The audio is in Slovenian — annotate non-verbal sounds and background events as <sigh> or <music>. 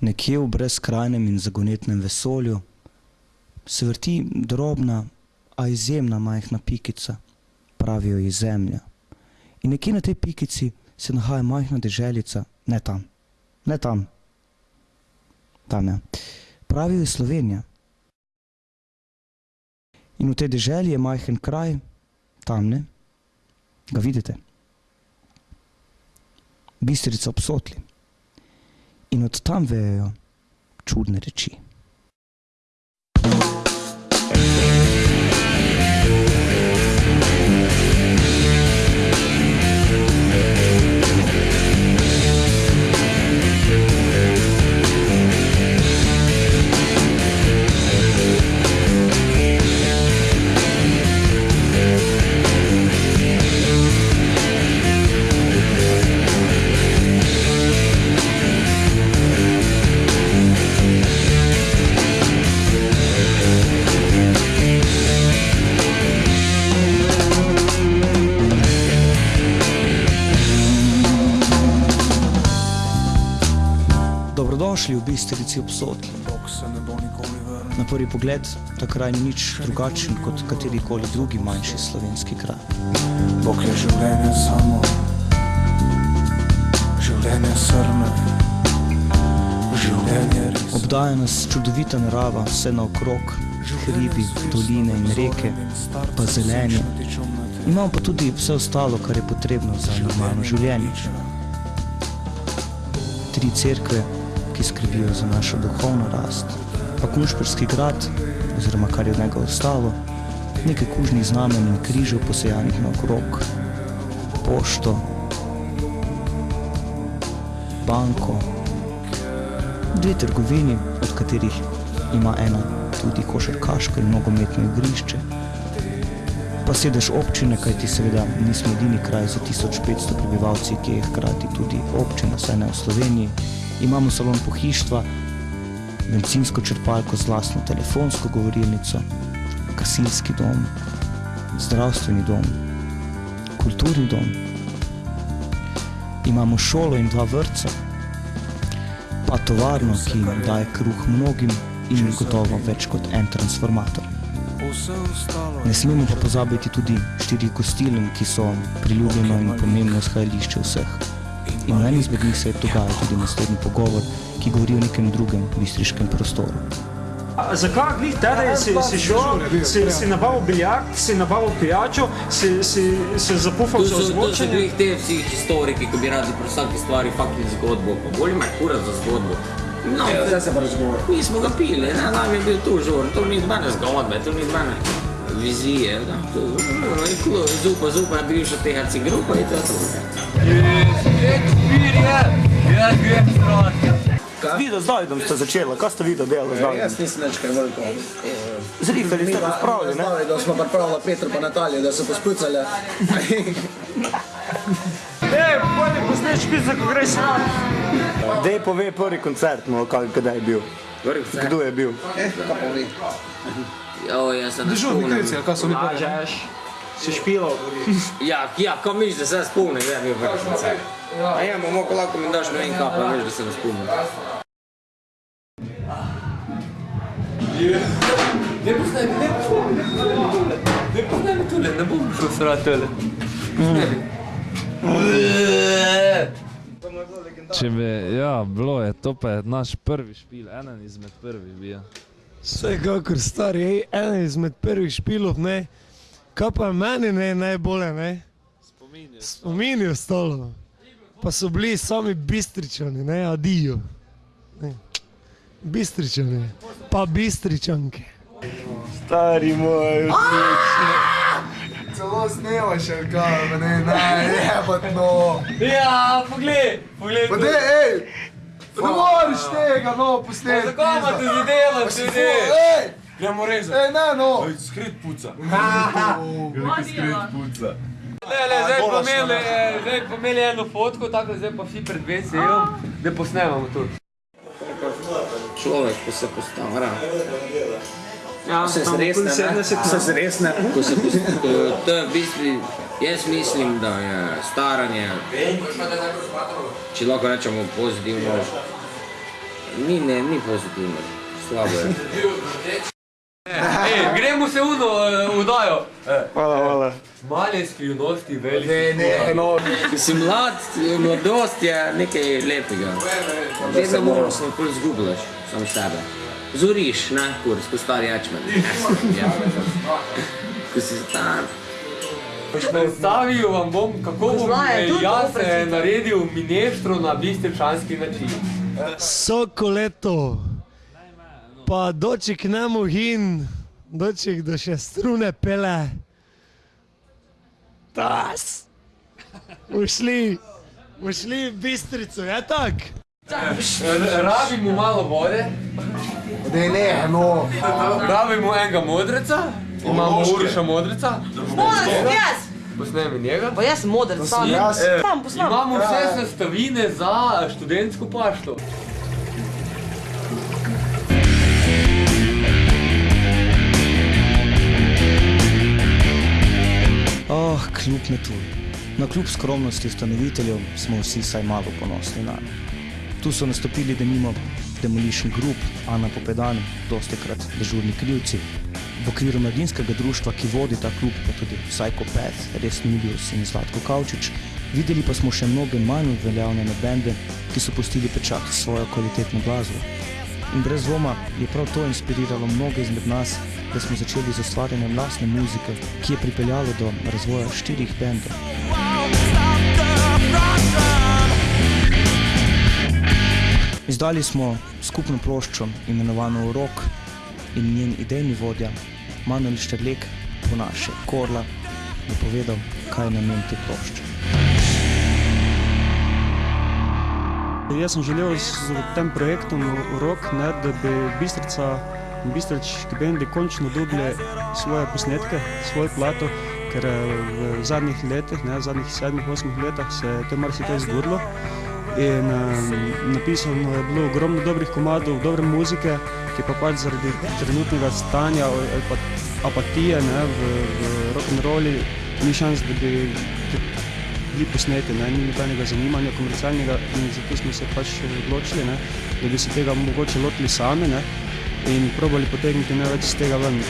Nekje v brezkrajnem in zagonetnem vesolju se vrti drobna, a izjemna majhna pikica, pravijo ji Zemlja. In nekje na tej pikici se nahaja majhna deželica, ne tam, ne tam, tam je, pravijo ji Slovenija. In v tej deželi je majhen kraj, tamle, ga vidite? Bistrica ob Sotli. In od tam vejejo čudne reči. Dobrodošli v Bistrici ob Sotli. Na prvi pogled ta kraj ni nič drugačen kot katerikoli drugi manjši slovenski kraj. Bog je življenje samo, življenje srme, življenje res. Obdaja nas čudovita narava, vse naokrog, hribi, doline in reke, pa zelenje. Imamo pa tudi vse ostalo, kar je potrebno za normalno življenje. Tri cerkve, ki skrbijo za našo duhovno rast, pa Kunšperski grad, oziroma kar je od njega ostalo, nekaj kužnih znamen in križev posejanih naokrog, pošto, banko, dve trgovini, od katerih ima ena tudi košarkaško in nogometno igrišče, pa sedež občine, kajti seveda nismo edini kraj za 1500 prebivalci, ki je hkrati tudi občina, saj ne v Sloveniji. Imamo salon pohištva, bencinsko črpalko z lastno telefonsko govorilnico, gasilski dom, zdravstveni dom, kulturni dom. Imamo šolo in dva vrtca, pa tovarno, ki daje kruh mnogim in gotovo več kot en transformator. Ne smemo pa pozabiti tudi štirih gostiln, ki so priljubljeno in pomembno shajališče vseh. In v eni izmed njih se je dogajal tudi naslednji pogovor, ki govori o nekem drugem bistriškem prostoru. A Zakaj glih tedaj si, si šel, si, si nabavil biljard, si nabavil pijačo, si, si, si zapufal za so, tu so ozvočenje? bili te vsi historiki, ki bi radi pri vsaki stvari fucking zgodbo. Pa bolj ima kura za zgodbo. No, Zdaj se pa razgovor. mi smo ga pili, ne, nam je bil tu žur, to ni zmene zgodbe, to ni zmene vizije, da, to, no, in klo, zupa, zupa je bivša THC grupa in to je to. Video z Davidom ste začela, kaj ste video delali z Jaz nisem več kaj veliko. Zrihali ste pa spravili, ne? Da smo pripravili Petro pa Natalijo, da so pospucali. Ej, pojdi posneš pizza, ko greš sam. Dej pove prvi koncert, no, kaj, kdaj je bil. Kdo je bil? Eh, pa vi? Jo, jaz se ne Dežurni klici, ali kaj so mi Lažeš, si špilal. Ja, ja, ko misliš, da se spomnim, da je bil vrh vse. A ja, mogo lahko mi daš ne vem kaj, pa veš, da se ne spomnim. Ne poznaj, ne ne poznaj mi tole, ne bom šel srat tole. Če bi, ja, bilo je, to pa je naš prvi špil, eden izmed prvih bil. Vsekakor stari, ej, eden izmed prvih špilov, ne. Kaj pa je meni ne, najbolje, ne? Spomini ostalo. Pa so bili sami bistričani, ne, adijo. Ne. Bistričani, pa bistričanke. Stari moj, Celo snemaš, ali kaj, ne, ne, jebat no. Ja, poglej, poglej. Pa dej, ej! Pa ne moreš tega, no, posneti. zadela, Ej! Gremo rezati. Ej, ne, no! Skrit puca. <laughs> Ne, ne, zdaj pomeli, zdaj pomeli eno fotko, tako zdaj pa vsi pred WC-jem, da posnemamo to. Človek, ko se postavlja. Ja, Se zresne, okoli ne? 70 Se zresne. Ko se postavlja, to je v bistvu, jaz mislim, da je staranje, če lahko rečemo pozitivno, Ni, ne, ni pozitivno. Slabo je. <laughs> Ej, gremo se uno udajo. Hvala, hvala. Male skrivnosti, velike. Ne, ne, no. Si mlad, mladost je nekaj lepega. Vedno moraš se pol zgubljaš, sam sebe. Zoriš, ne, kur, skozi stari jačmen. <laughs> Ja. Ko si star. Predstavil vam bom, kako bom jaz naredil mineštro na bistričanski način. Sokoleto. Pa doči k njemu hin, doči do še strune pele. Tas. Ušli, ušli v bistrico, je tak? Rabimo malo vode, Ne, ne, no. rabimo enega modreca, imamo Uroša modreca, Modrc, jaz! posnemi njega. Pa jaz sem modrc, sam. jaz. Sam, posnam. Imamo vse sestavine za študentsko pašto. Oh, kljub metu. Na kljub skromnosti ustanoviteljev smo vsi vsaj malo ponosni na nje. Tu so nastopili denimo Demolition Group, Ana Popedan, dosti krat dežurni krivci. V okviru mladinskega društva, ki vodi ta klub, pa tudi Psycho Path, Res Milius in Zlatko Kavčič, videli pa smo še mnoge manj uveljavljene bende, ki so pustili pečat svojo kvalitetno glasbo. In brez dvoma je prav to inspiriralo mnoge izmed nas, da smo začeli z ustvarjanjem lastne muzike, ki je pripeljalo do razvoja štirih bendov. Izdali smo skupno ploščo imenovano Rok in njen idejni vodja Manuel Šterlek po naše Korla je povedal, kaj je namen te plošče. Jaz sem želel s tem projektom Rok, ne, da bi Bistrica in bistrički bendi končno dobili svoje posnetke, svojo plato, ker eh, v zadnjih letih, ne, v zadnjih sedmih, osmih letih se je to marsikaj zgodilo. In um, napisano je bilo ogromno dobrih komadov, dobre muzike, ki pa pač zaradi trenutnega stanja ali pa apatije ne, v, v rock'n'rolli ni šans, da bi bili posneti, ne, ni nobenega zanimanja komercialnega in zato smo se pač odločili, ne, da bi se tega mogoče lotili sami ne, in probali potegniti največ iz tega ven.